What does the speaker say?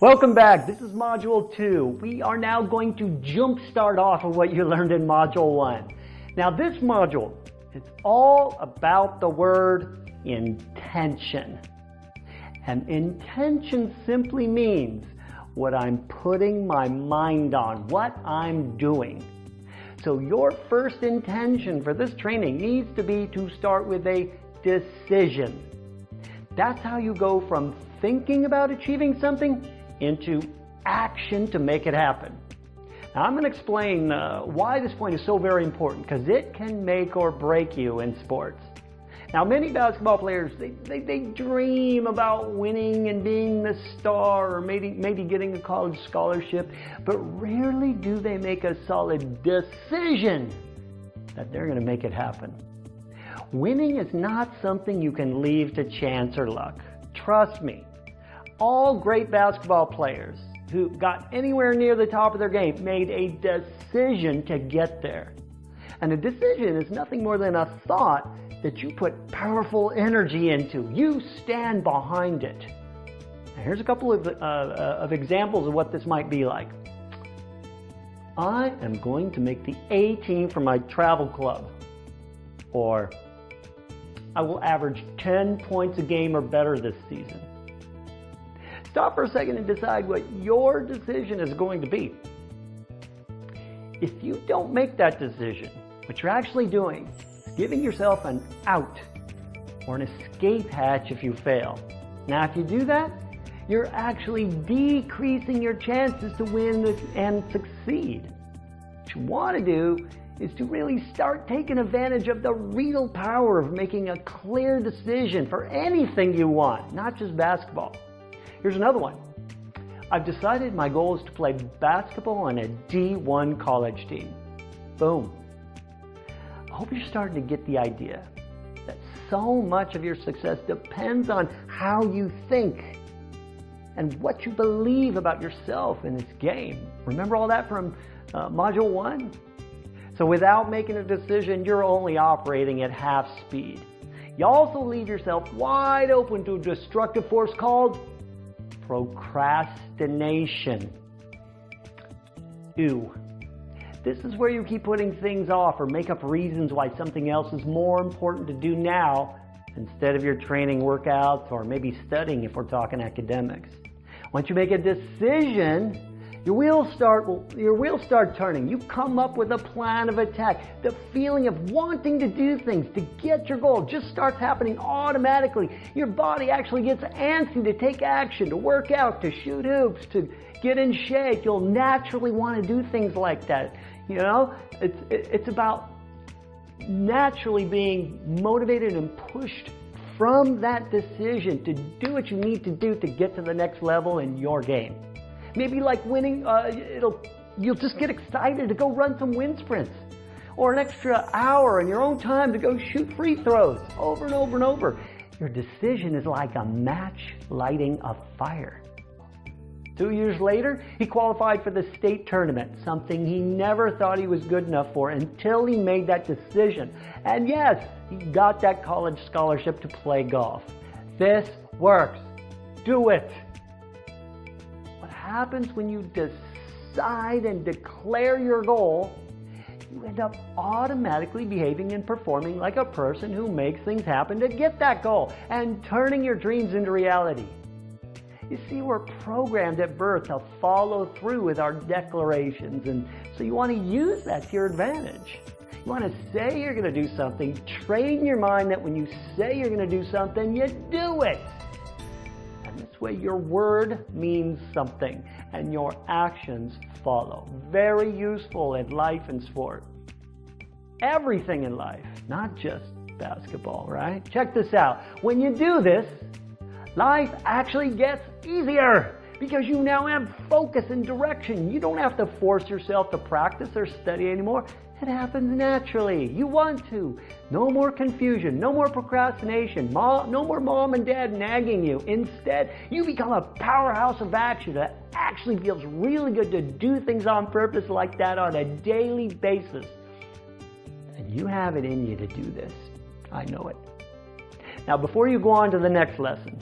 Welcome back. This is Module 2. We are now going to jump start off of what you learned in Module 1. Now this module, it's all about the word intention. And intention simply means what I'm putting my mind on, what I'm doing. So your first intention for this training needs to be to start with a decision. That's how you go from thinking about achieving something into action to make it happen. Now I'm going to explain uh, why this point is so very important because it can make or break you in sports. Now many basketball players, they, they, they, dream about winning and being the star or maybe, maybe getting a college scholarship, but rarely do they make a solid decision that they're going to make it happen. Winning is not something you can leave to chance or luck. Trust me, all great basketball players who got anywhere near the top of their game made a decision to get there. And a decision is nothing more than a thought that you put powerful energy into. You stand behind it. Now here's a couple of, uh, uh, of examples of what this might be like. I am going to make the A team for my travel club. Or I will average 10 points a game or better this season. Stop for a second and decide what your decision is going to be. If you don't make that decision, what you're actually doing is giving yourself an out or an escape hatch if you fail. Now, if you do that, you're actually decreasing your chances to win and succeed. What you want to do is to really start taking advantage of the real power of making a clear decision for anything you want, not just basketball. Here's another one. I've decided my goal is to play basketball on a D1 college team. Boom. I hope you're starting to get the idea that so much of your success depends on how you think and what you believe about yourself in this game. Remember all that from uh, Module 1? So without making a decision, you're only operating at half speed. You also leave yourself wide open to a destructive force called procrastination. Ew. This is where you keep putting things off or make up reasons why something else is more important to do now instead of your training workouts or maybe studying if we're talking academics. Once you make a decision, your wheels start, your wheels start turning. You come up with a plan of attack. The feeling of wanting to do things, to get your goal, just starts happening automatically. Your body actually gets antsy to take action, to work out, to shoot hoops, to get in shape. You'll naturally want to do things like that. You know, it's, it's about naturally being motivated and pushed from that decision to do what you need to do to get to the next level in your game. Maybe like winning, uh, it'll, you'll just get excited to go run some wind sprints or an extra hour in your own time to go shoot free throws over and over and over. Your decision is like a match lighting a fire. Two years later, he qualified for the state tournament, something he never thought he was good enough for until he made that decision. And yes, he got that college scholarship to play golf. This works. Do it happens when you decide and declare your goal, you end up automatically behaving and performing like a person who makes things happen to get that goal and turning your dreams into reality. You see, we're programmed at birth to follow through with our declarations, and so you want to use that to your advantage. You want to say you're going to do something, train your mind that when you say you're going to do something, you do it. This way your word means something and your actions follow. Very useful in life and sport. Everything in life, not just basketball, right? Check this out. When you do this, life actually gets easier because you now have focus and direction. You don't have to force yourself to practice or study anymore. It happens naturally. You want to. No more confusion, no more procrastination, no more mom and dad nagging you. Instead, you become a powerhouse of action that actually feels really good to do things on purpose like that on a daily basis. And you have it in you to do this. I know it. Now, before you go on to the next lesson,